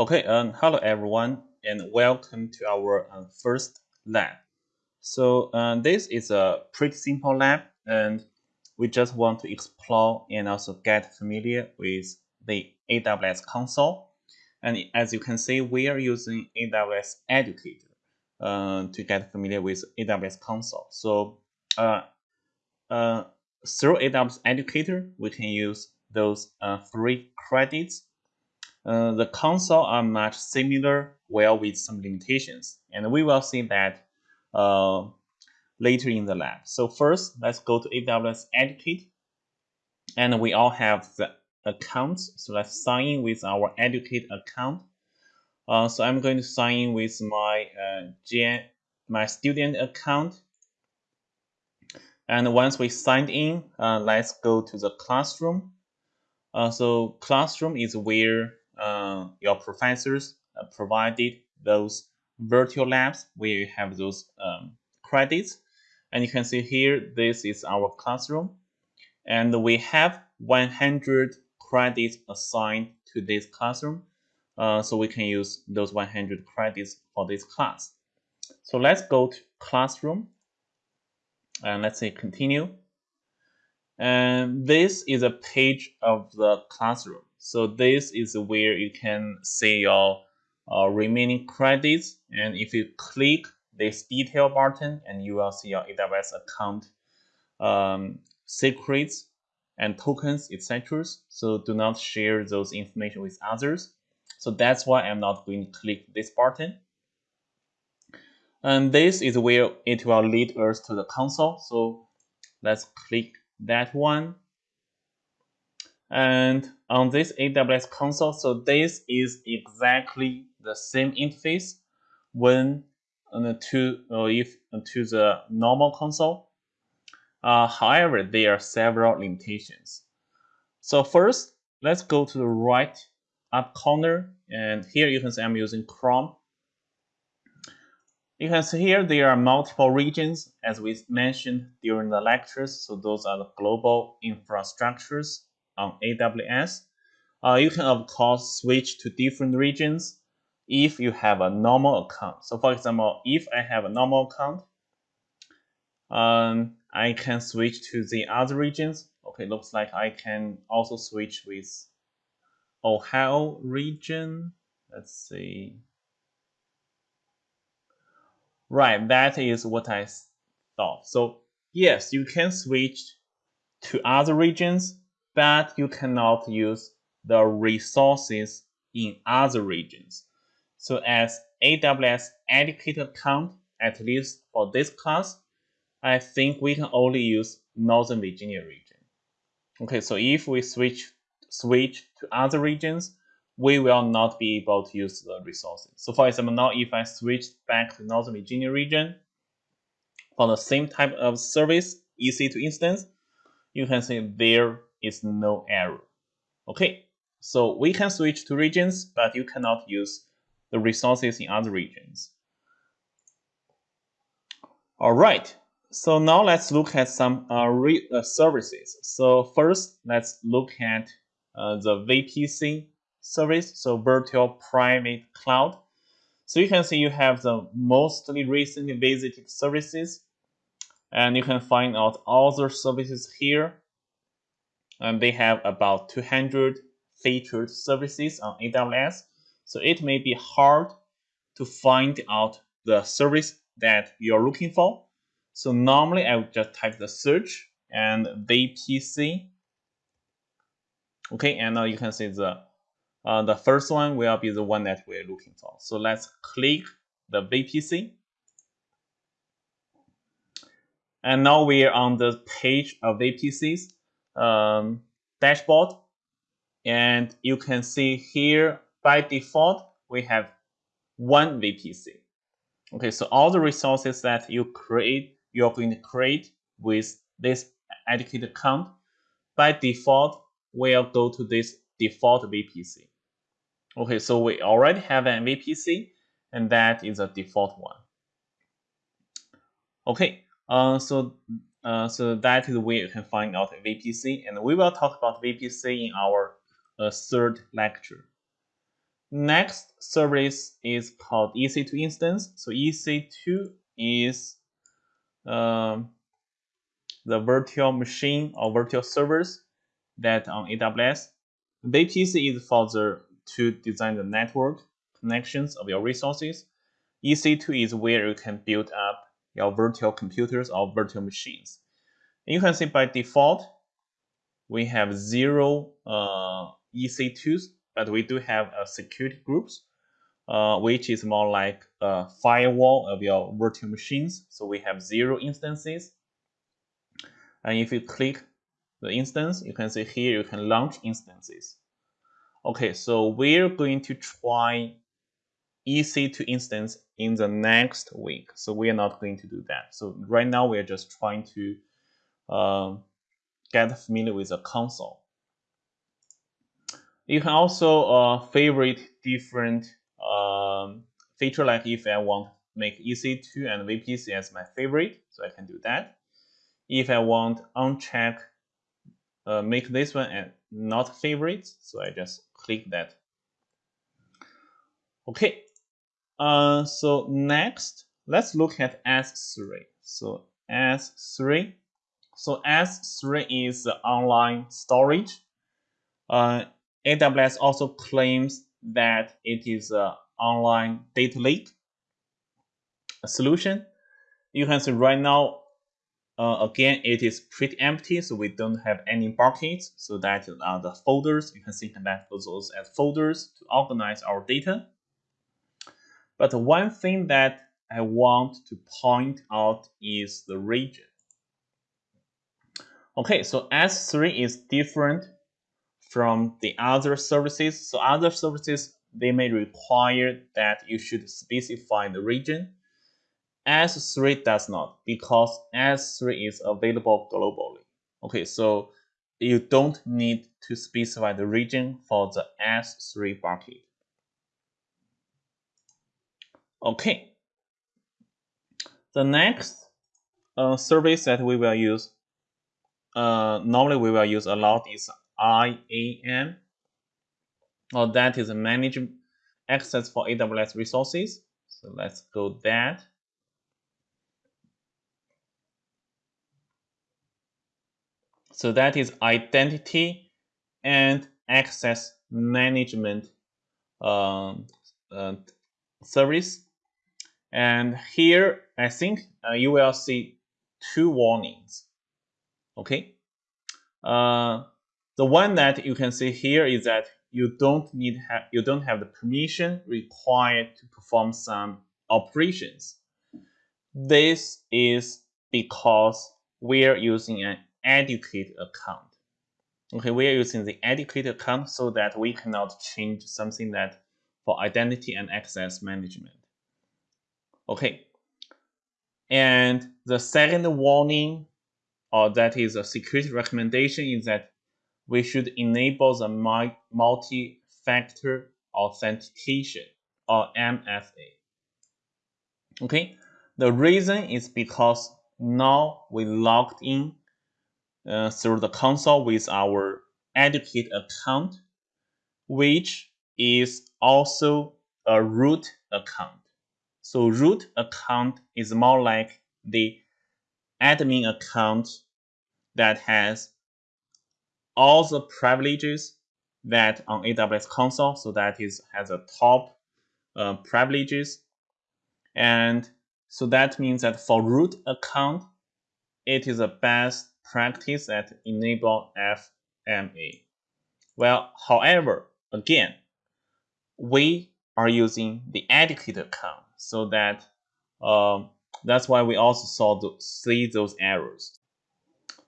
Okay, um, hello everyone, and welcome to our uh, first lab. So uh, this is a pretty simple lab, and we just want to explore and also get familiar with the AWS console. And as you can see, we are using AWS Educator uh, to get familiar with AWS console. So uh, uh, through AWS Educator, we can use those uh, free credits uh, the console are much similar, well with some limitations, and we will see that uh, later in the lab. So first, let's go to AWS Educate, and we all have the accounts. So let's sign in with our Educate account. Uh, so I'm going to sign in with my uh, my student account. And once we signed in, uh, let's go to the classroom. Uh, so classroom is where uh, your professors uh, provided those virtual labs where you have those um, credits. And you can see here, this is our classroom. And we have 100 credits assigned to this classroom. Uh, so we can use those 100 credits for this class. So let's go to classroom and let's say continue. And this is a page of the classroom. So this is where you can see your uh, remaining credits. And if you click this detail button, and you will see your AWS account um, secrets and tokens, etc. So do not share those information with others. So that's why I'm not going to click this button. And this is where it will lead us to the console. So let's click that one and on this AWS console, so this is exactly the same interface when uh, to uh, if uh, to the normal console. Uh, however, there are several limitations. So first, let's go to the right up corner, and here you can see I'm using Chrome. You can see here there are multiple regions, as we mentioned during the lectures. So those are the global infrastructures on AWS. Uh, you can, of course, switch to different regions if you have a normal account. So for example, if I have a normal account, um, I can switch to the other regions. Okay, looks like I can also switch with Ohio region. Let's see. Right, that is what I thought. So yes, you can switch to other regions but you cannot use the resources in other regions. So as AWS Educator account, at least for this class, I think we can only use Northern Virginia region. Okay, so if we switch switch to other regions, we will not be able to use the resources. So for example, now if I switch back to Northern Virginia region, for the same type of service, EC2 instance, you can see there is no error. Okay, so we can switch to regions, but you cannot use the resources in other regions. All right, so now let's look at some uh, uh, services. So first, let's look at uh, the VPC service, so Virtual Private Cloud. So you can see you have the mostly recently visited services, and you can find out all the services here and they have about 200 featured services on AWS. So it may be hard to find out the service that you're looking for. So normally I would just type the search and VPC. Okay, and now you can see the uh, the first one will be the one that we're looking for. So let's click the VPC. And now we're on the page of VPCs um, dashboard. And you can see here by default, we have one VPC. Okay, so all the resources that you create, you're going to create with this educate account, by default, will go to this default VPC. Okay, so we already have an VPC, and that is a default one. Okay, uh, so uh, so that is where you can find out VPC, and we will talk about VPC in our uh, third lecture. Next service is called EC2 instance. So EC2 is um, the virtual machine or virtual servers that on AWS. VPC is for the to design the network connections of your resources. EC2 is where you can build up your virtual computers or virtual machines. And you can see by default, we have zero uh, EC2s, but we do have a security groups, uh, which is more like a firewall of your virtual machines. So we have zero instances. And if you click the instance, you can see here you can launch instances. Okay, so we're going to try EC2 instance in the next week. So we are not going to do that. So right now we are just trying to uh, get familiar with the console. You can also uh, favorite different um, feature like if I want make EC2 and VPC as my favorite, so I can do that. If I want uncheck, uh, make this one and not favorite, so I just click that. Okay, uh, so next, let's look at S3. So S3, so S3 is online storage. Uh, AWS also claims that it is an online data lake solution. You can see right now, uh, again, it is pretty empty, so we don't have any buckets. So that are the folders. You can think that those as folders to organize our data. But one thing that I want to point out is the region. Okay, so S3 is different from the other services. So other services, they may require that you should specify the region. S3 does not because S3 is available globally. Okay, so you don't need to specify the region for the S3 bucket. Okay. The next uh, service that we will use, uh, normally we will use a lot is IAM, or that is manage access for AWS resources. So let's go that. So that is identity and access management um, uh, service and here, I think uh, you will see two warnings. Okay. Uh, the one that you can see here is that you don't need ha you don't have the permission required to perform some operations. This is because we are using an educate account. Okay, we are using the educate account so that we cannot change something that for identity and access management. Okay. And the second warning, or that is a security recommendation, is that we should enable the multi-factor authentication, or MFA. Okay. The reason is because now we logged in uh, through the console with our educate account, which is also a root account. So root account is more like the admin account that has all the privileges that on AWS console. So that is has a top uh, privileges. And so that means that for root account, it is a best practice that enable FMA. Well, however, again, we are using the educated account so that um, that's why we also saw the, see those errors.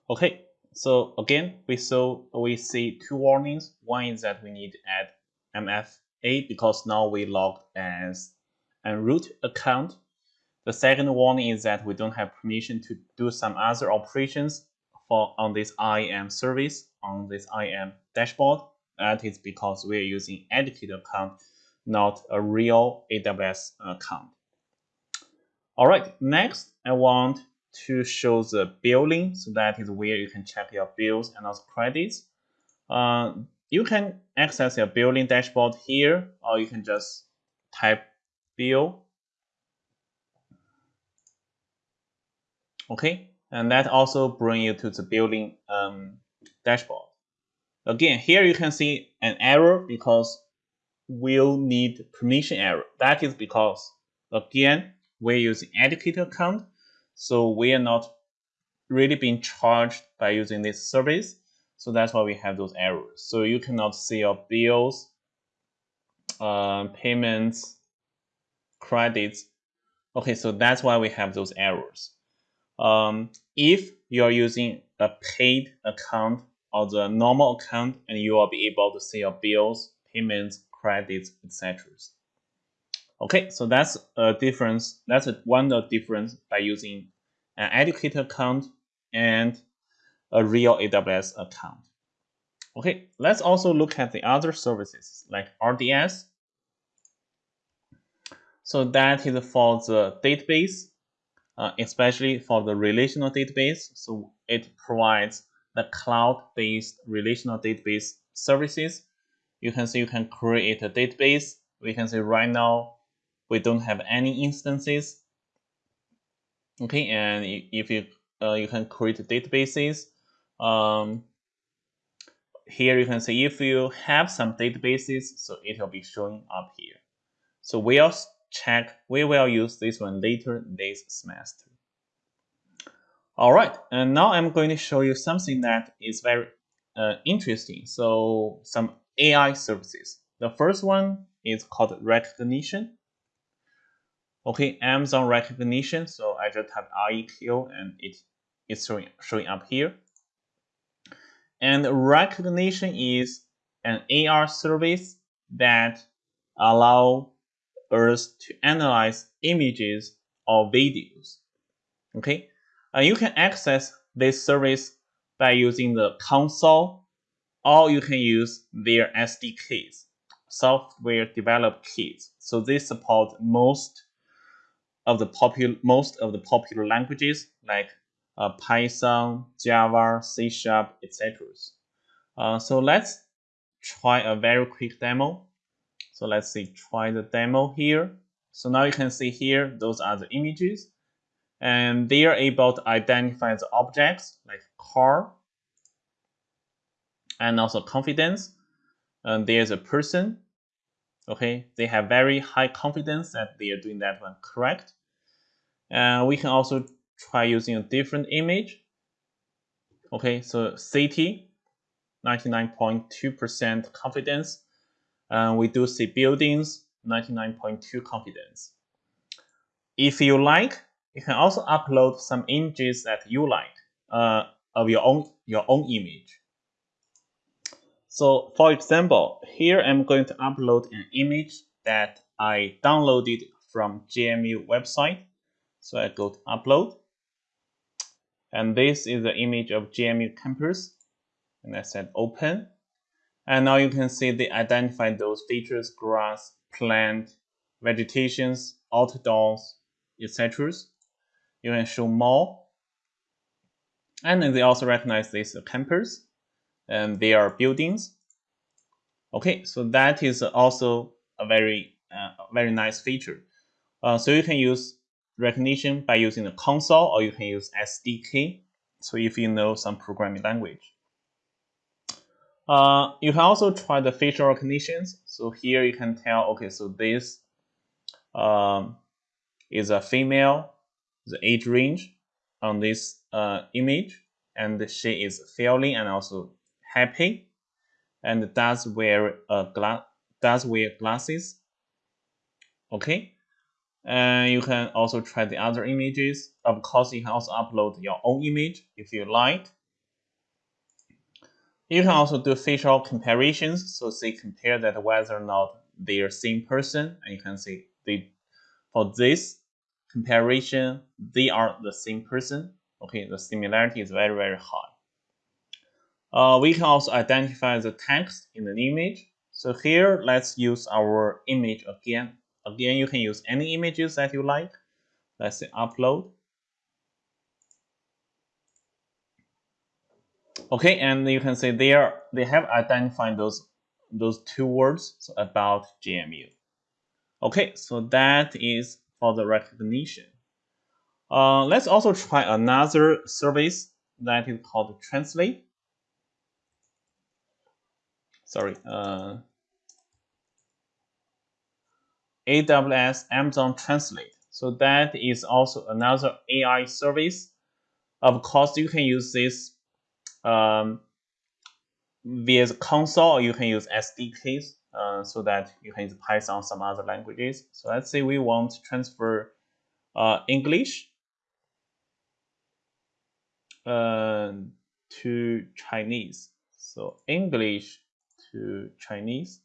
Okay, so again, we saw we see two warnings. One is that we need to add MFA because now we logged as a root account. The second warning is that we don't have permission to do some other operations for on this IAM service on this IAM dashboard. That is because we are using educated account not a real AWS account. All right, next I want to show the billing. So that is where you can check your bills and also credits. Uh, you can access your billing dashboard here, or you can just type bill. Okay, and that also bring you to the building um, dashboard. Again, here you can see an error because we'll need permission error. That is because, again, we're using educator account, so we are not really being charged by using this service. So that's why we have those errors. So you cannot see your bills, uh, payments, credits. Okay, so that's why we have those errors. Um, if you are using a paid account or the normal account, and you will be able to see your bills, payments, credits, etc. Okay, so that's a difference. That's a, one of difference by using an educator account and a real AWS account. Okay, let's also look at the other services like RDS. So that is for the database, uh, especially for the relational database. So it provides the cloud-based relational database services. You can see you can create a database. We can see right now we don't have any instances. Okay, and if you uh, you can create databases. Um, here you can see if you have some databases, so it will be showing up here. So we'll check, we will use this one later this semester. All right, and now I'm going to show you something that is very uh, interesting. So some AI services. The first one is called Rekognition. Okay, Amazon Rekognition. So I just type REQ and it is showing, showing up here. And Rekognition is an AR service that allow us to analyze images or videos. Okay, uh, you can access this service by using the console or you can use their SDKs, software developed kits. So they support most of the popular most of the popular languages like uh, Python, Java, C Sharp, etc. Uh, so let's try a very quick demo. So let's see, try the demo here. So now you can see here, those are the images. And they are able to identify the objects like car and also confidence. And there's a person. Okay, they have very high confidence that they are doing that one correct. And we can also try using a different image. Okay, so city, 99.2% confidence. And we do see buildings, 99.2 confidence. If you like, you can also upload some images that you like uh, of your own your own image. So for example, here I'm going to upload an image that I downloaded from GMU website. So I go to upload. And this is the image of GMU campus. And I said open. And now you can see they identify those features, grass, plant, vegetations, outdoors, etc. You can show more. And then they also recognize this campus and they are buildings. Okay, so that is also a very, uh, very nice feature. Uh, so you can use Rekognition by using the console or you can use SDK. So if you know some programming language. Uh, you can also try the facial recognitions. So here you can tell, okay, so this um, is a female, the age range on this uh, image, and she is feeling and also happy, and does wear a glass does wear glasses. Okay, and you can also try the other images. Of course, you can also upload your own image if you like. You can also do facial comparisons, so say compare that whether or not they are same person, and you can say they for this comparison they are the same person. Okay, the similarity is very very high. Uh, we can also identify the text in an image. So here, let's use our image again Again, you can use any images that you like. Let's say upload. Okay, and you can see they they have identified those those two words about GMU. Okay, so that is for the Rekognition. Uh, let's also try another service that is called Translate. Sorry, uh, AWS Amazon Translate. So that is also another AI service. Of course, you can use this um, via the console, you can use SDKs uh, so that you can use Python, some other languages. So let's say we want to transfer uh, English uh, to Chinese. So English to Chinese.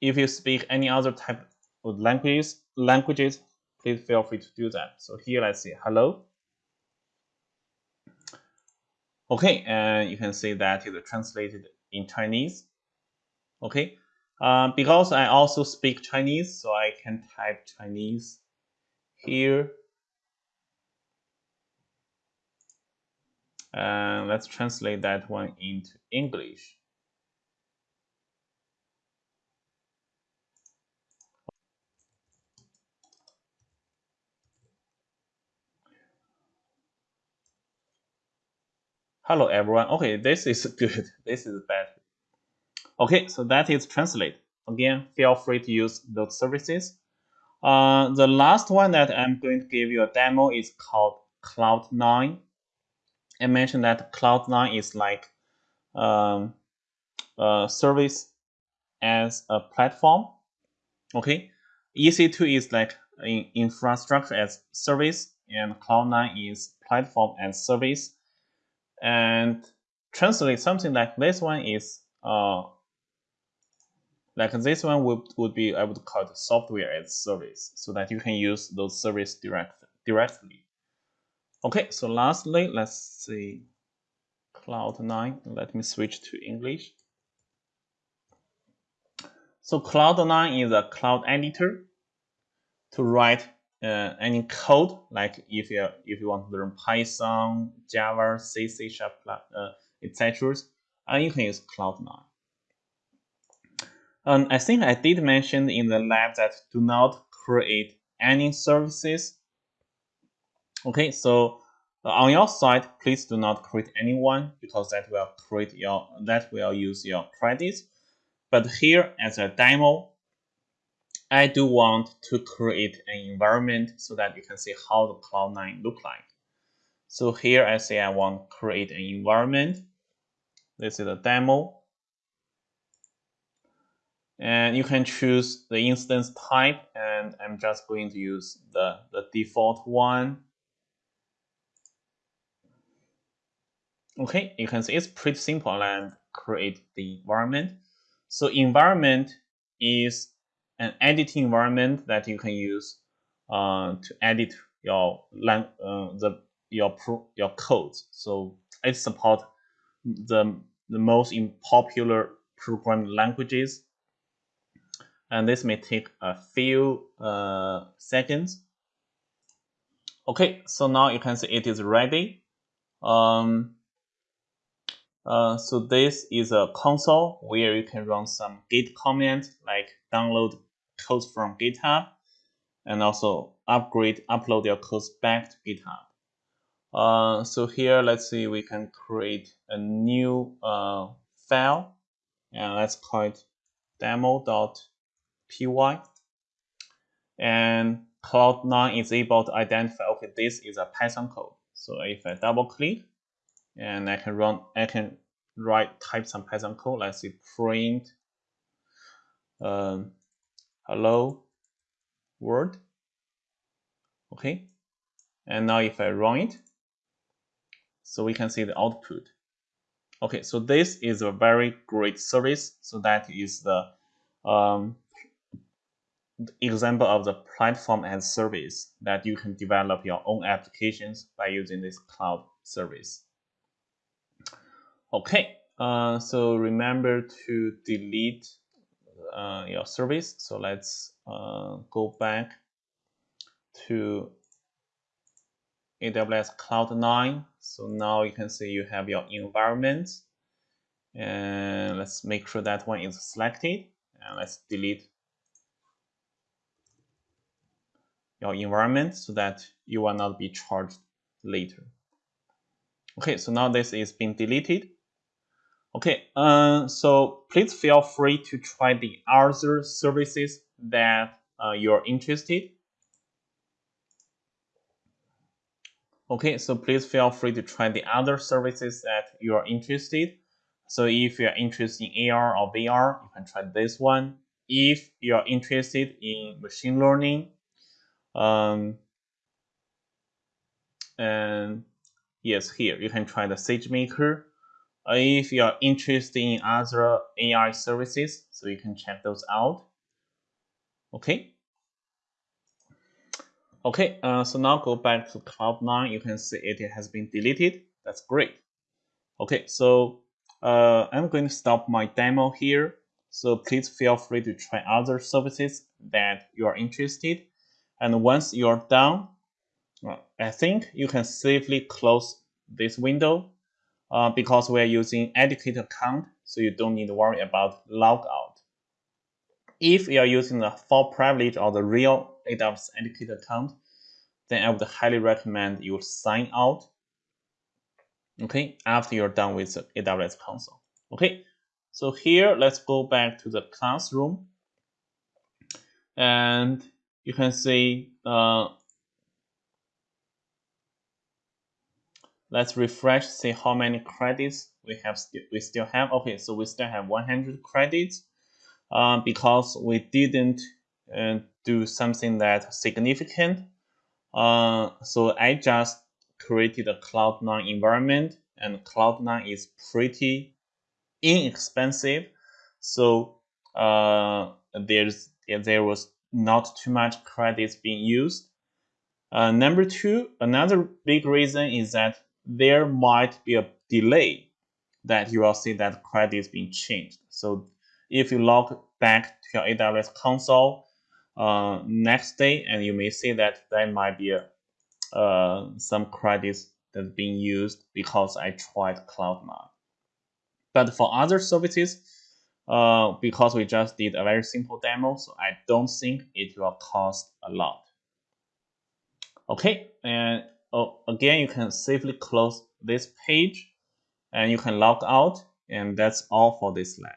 If you speak any other type of languages, languages, please feel free to do that. So here, let's see, hello. Okay, and you can see that is translated in Chinese. Okay, uh, because I also speak Chinese, so I can type Chinese here. And let's translate that one into English. Hello everyone. Okay, this is good. This is bad. Okay, so that is translate. Again, feel free to use those services. Uh, the last one that I'm going to give you a demo is called Cloud9. I mentioned that Cloud9 is like um, a service as a platform. Okay, EC2 is like in infrastructure as service, and Cloud9 is platform as service and translate something like this one is uh, like this one would, would be I would call it software as service so that you can use those service direct directly. Okay, so lastly, let's see Cloud9. Let me switch to English. So Cloud9 is a cloud editor to write uh, any code, like if you if you want to learn Python, Java, C, C Sharp, uh, etc., and you can use Cloud9. And I think I did mention in the lab that do not create any services. Okay, so uh, on your side, please do not create anyone because that will create your that will use your credits. But here as a demo, I do want to create an environment so that you can see how the Cloud9 look like. So here I say I want to create an environment. This is a demo. And you can choose the instance type and I'm just going to use the, the default one. Okay, you can see it's pretty simple and create the environment. So environment is an editing environment that you can use uh, to edit your uh, the your pro your codes. So it support the the most popular programming languages, and this may take a few uh, seconds. Okay, so now you can see it is ready. Um, uh, so this is a console where you can run some git commands like download codes from GitHub and also upgrade, upload your codes back to GitHub. Uh, so here, let's see, we can create a new uh, file and let's call it demo.py. And Cloud9 is able to identify, okay, this is a Python code. So if I double click and I can run, I can write, type some Python code, let's see, print um, hello? World okay. And now if I run it so we can see the output. Okay so this is a very great service. So that is the um, example of the platform as service that you can develop your own applications by using this cloud service. Okay uh, so remember to delete uh, your service. So let's uh, go back to AWS Cloud9. So now you can see you have your environment. And let's make sure that one is selected. And let's delete your environment so that you will not be charged later. Okay, so now this is being deleted. Okay, uh, so please feel free to try the other services that uh, you're interested. Okay, so please feel free to try the other services that you are interested. So if you're interested in AR or VR, you can try this one. If you're interested in machine learning, um, and yes, here you can try the SageMaker. If you're interested in other AI services, so you can check those out. Okay. Okay, uh, so now go back to Cloud9. You can see it has been deleted. That's great. Okay, so uh, I'm going to stop my demo here. So please feel free to try other services that you are interested. And once you're done, I think you can safely close this window uh, because we're using educator account, so you don't need to worry about logout. If you are using the full privilege or the real AWS Educator account, then I would highly recommend you sign out. Okay, after you're done with the AWS console. Okay, so here let's go back to the classroom, and you can see. Uh, let's refresh, see how many credits we have. We still have. Okay, so we still have 100 credits. Uh, because we didn't uh, do something that significant. Uh, so I just created a Cloud9 environment and Cloud9 is pretty inexpensive. So uh, there's there was not too much credits being used. Uh, number two, another big reason is that there might be a delay that you will see that credits being changed. So if you log back to your AWS console uh, next day, and you may see that there might be a, uh, some credits that's being used because I tried Cloud9. But for other services, uh, because we just did a very simple demo, so I don't think it will cost a lot. Okay, and oh, again, you can safely close this page and you can log out, and that's all for this lab.